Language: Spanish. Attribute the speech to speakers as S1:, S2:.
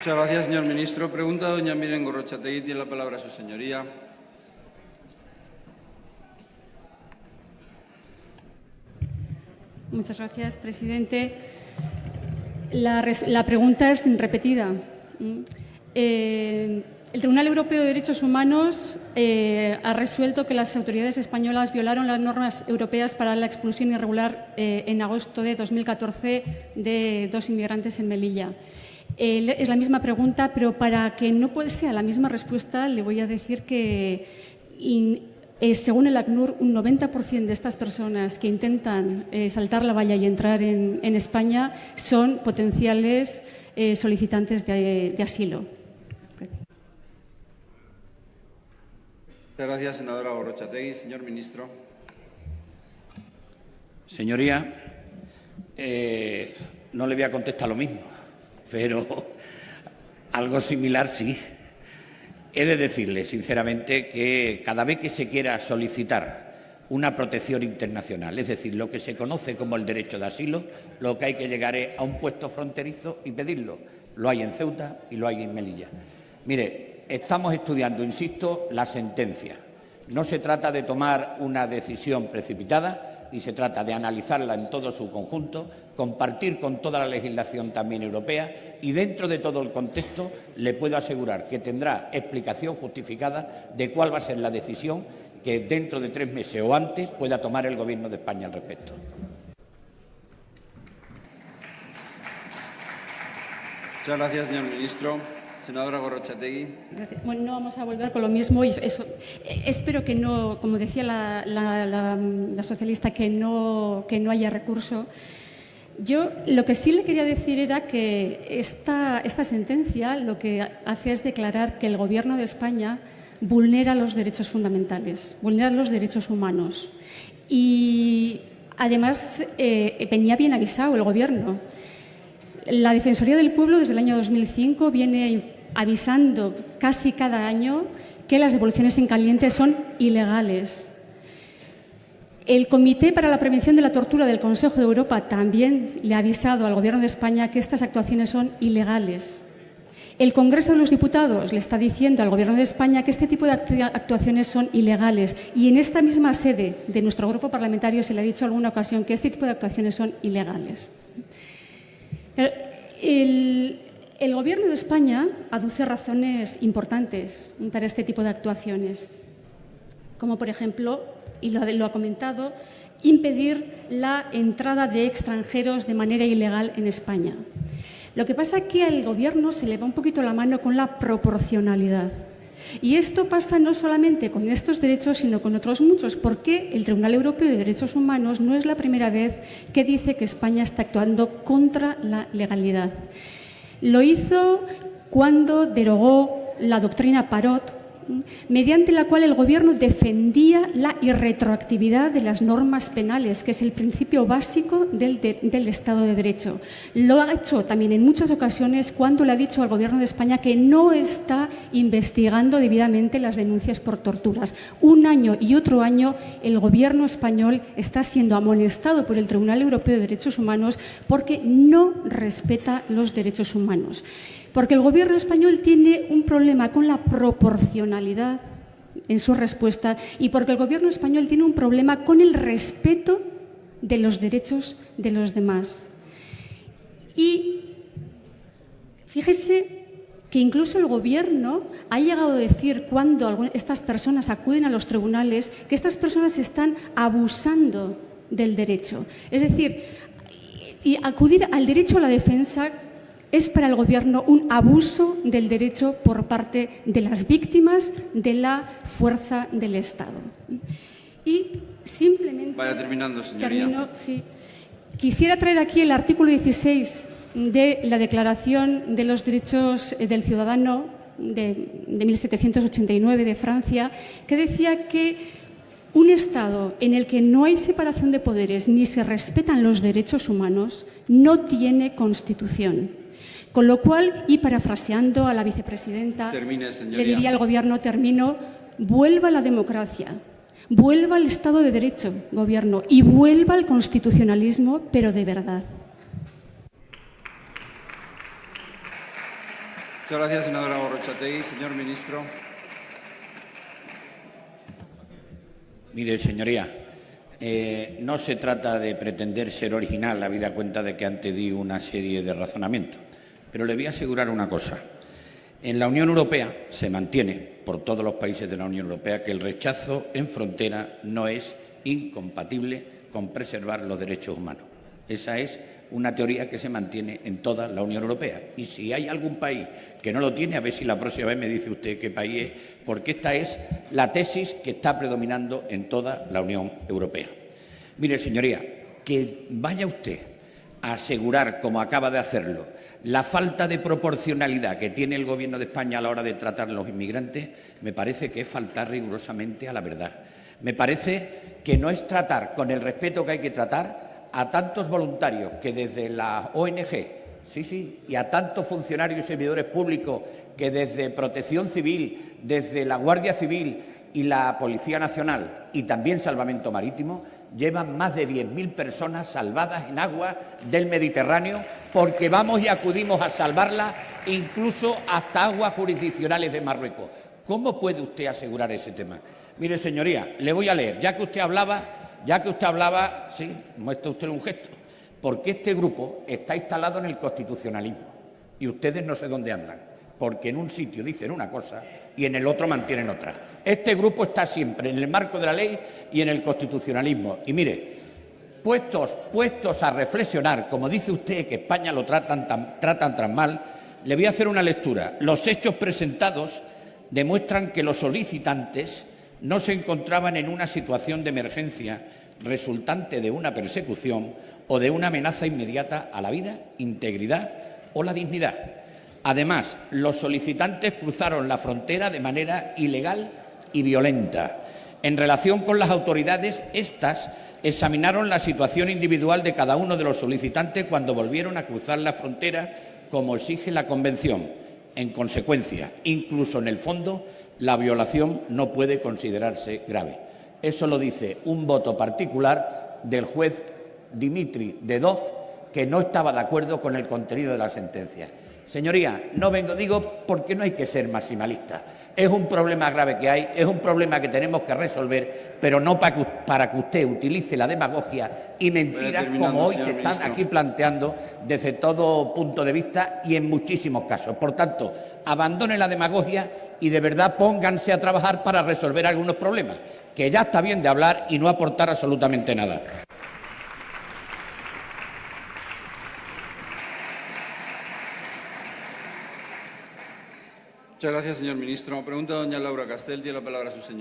S1: Muchas gracias, señor ministro. Pregunta doña Miren Gorrochategui. Tiene la palabra su señoría.
S2: Muchas gracias, presidente. La, pregunta es repetida. Eh, el Tribunal Europeo de Derechos Humanos eh, ha resuelto que las autoridades españolas violaron las normas europeas para la expulsión irregular eh, en agosto de 2014 de dos inmigrantes en Melilla. Es la misma pregunta, pero para que no sea la misma respuesta, le voy a decir que eh, según el ACNUR, un 90% de estas personas que intentan eh, saltar la valla y entrar en, España son potenciales eh, solicitantes de, asilo.
S1: Muchas gracias, senadora Borrochategui. Señor ministro.
S3: Señoría, no le voy a contestar lo mismo, pero algo similar sí. He de decirle, sinceramente, que cada vez que se quiera solicitar una protección internacional, es decir, lo que se conoce como el derecho de asilo, lo que hay que llegar es a un puesto fronterizo y pedirlo. Lo hay en Ceuta y lo hay en Melilla. Mire, estamos estudiando, insisto, la sentencia. No se trata de tomar una decisión precipitada, y se trata de analizarla en todo su conjunto, compartir con toda la legislación también europea y dentro de todo el contexto le puedo asegurar que tendrá explicación justificada de cuál va a ser la decisión que dentro de tres meses o antes pueda tomar el Gobierno de España al respecto.
S1: Muchas gracias, señor ministro. Senadora Gorrochategui.
S2: Bueno, no vamos a volver con lo mismo. Y eso, espero que no, como decía la, socialista, que no, que no haya recurso. Yo lo que sí le quería decir era que esta, esta sentencia lo que hace es declarar que el Gobierno de España vulnera los derechos fundamentales, vulnera los derechos humanos. Y además eh, venía bien avisado el Gobierno. La Defensoría del Pueblo desde el año 2005 viene avisando casi cada año que las devoluciones en caliente son ilegales. El Comité para la Prevención de la Tortura del Consejo de Europa también le ha avisado al Gobierno de España que estas actuaciones son ilegales. El Congreso de los Diputados le está diciendo al Gobierno de España que este tipo de actuaciones son ilegales y en esta misma sede de nuestro grupo parlamentario se le ha dicho en alguna ocasión que este tipo de actuaciones son ilegales. El, el Gobierno de España aduce razones importantes para este tipo de actuaciones, como por ejemplo, y lo, ha comentado, impedir la entrada de extranjeros de manera ilegal en España. Lo que pasa es que al Gobierno se le va un poquito la mano con la proporcionalidad. Y esto pasa no solamente con estos derechos, sino con otros muchos, porque el Tribunal Europeo de Derechos Humanos no es la primera vez que dice que España está actuando contra la legalidad. Lo hizo cuando derogó la doctrina Parot, mediante la cual el Gobierno defendía la irretroactividad de las normas penales, que es el principio básico del, Estado de Derecho. Lo ha hecho también en muchas ocasiones cuando le ha dicho al Gobierno de España que no está investigando debidamente las denuncias por torturas. Un año y otro año el Gobierno español está siendo amonestado por el Tribunal Europeo de Derechos Humanos porque no respeta los derechos humanos. Porque el Gobierno español tiene un problema con la proporcionalidad en su respuesta y porque el Gobierno español tiene un problema con el respeto de los derechos de los demás. Y fíjese que incluso el Gobierno ha llegado a decir cuando estas personas acuden a los tribunales que estas personas están abusando del derecho. Es decir, y acudir al derecho a la defensa es para el Gobierno un abuso del derecho por parte de las víctimas de la fuerza del Estado. Y simplemente...
S1: Vaya terminando, señoría.
S2: sí. Quisiera traer aquí el artículo 16 de la Declaración de los Derechos del Ciudadano de, de 1789 de Francia, que decía que un Estado en el que no hay separación de poderes ni se respetan los derechos humanos no tiene Constitución. Con lo cual, y parafraseando a la vicepresidenta, le diría al Gobierno, termino, vuelva la democracia, vuelva al Estado de Derecho, Gobierno, y vuelva al constitucionalismo, pero de verdad.
S1: Muchas gracias, senadora Gorrochategui. Señor ministro.
S3: Mire, señoría, eh, no se trata de pretender ser original, habida cuenta de que antes di una serie de razonamientos. Pero le voy a asegurar una cosa. En la Unión Europea se mantiene, por todos los países de la Unión Europea, que el rechazo en frontera no es incompatible con preservar los derechos humanos. Esa es una teoría que se mantiene en toda la Unión Europea. Y si hay algún país que no lo tiene, a ver si la próxima vez me dice usted qué país es, porque esta es la tesis que está predominando en toda la Unión Europea. Mire, señoría, que vaya usted asegurar, como acaba de hacerlo, la falta de proporcionalidad que tiene el Gobierno de España a la hora de tratar a los inmigrantes, me parece que es faltar rigurosamente a la verdad. Me parece que no es tratar con el respeto que hay que tratar a tantos voluntarios que desde la ONG, sí, sí, y a tantos funcionarios y servidores públicos que desde Protección Civil, desde la Guardia Civil y la Policía Nacional y también Salvamento Marítimo llevan más de 10.000 personas salvadas en agua del Mediterráneo porque vamos y acudimos a salvarlas incluso hasta aguas jurisdiccionales de Marruecos. ¿Cómo puede usted asegurar ese tema? Mire, señoría, le voy a leer, ya que usted hablaba ya que usted hablaba, sí, muestra usted un gesto, porque este grupo está instalado en el constitucionalismo y ustedes no sé dónde andan, porque en un sitio dicen una cosa y en el otro mantienen otra. Este grupo está siempre en el marco de la ley y en el constitucionalismo. Y mire, puestos, puestos a reflexionar, como dice usted que España lo tratan tan, tan mal, le voy a hacer una lectura. Los hechos presentados demuestran que los solicitantes no se encontraban en una situación de emergencia resultante de una persecución o de una amenaza inmediata a la vida, integridad o la dignidad. Además, los solicitantes cruzaron la frontera de manera ilegal y violenta. En relación con las autoridades, éstas examinaron la situación individual de cada uno de los solicitantes cuando volvieron a cruzar la frontera, como exige la Convención. En consecuencia, incluso en el fondo, la violación no puede considerarse grave. Eso lo dice un voto particular del juez Dimitri Dedov, que no estaba de acuerdo con el contenido de la sentencia. Señoría, no vengo, digo, porque no hay que ser maximalista. Es un problema grave que hay, es un problema que tenemos que resolver, pero no para que, para que usted utilice la demagogia y mentiras como hoy se están aquí planteando desde todo punto de vista y en muchísimos casos. Por tanto, abandone la demagogia y de verdad pónganse a trabajar para resolver algunos problemas, que ya está bien de hablar y no aportar absolutamente nada.
S1: Muchas gracias, señor ministro. Pregunta doña Laura Castel. Tiene la palabra su señor.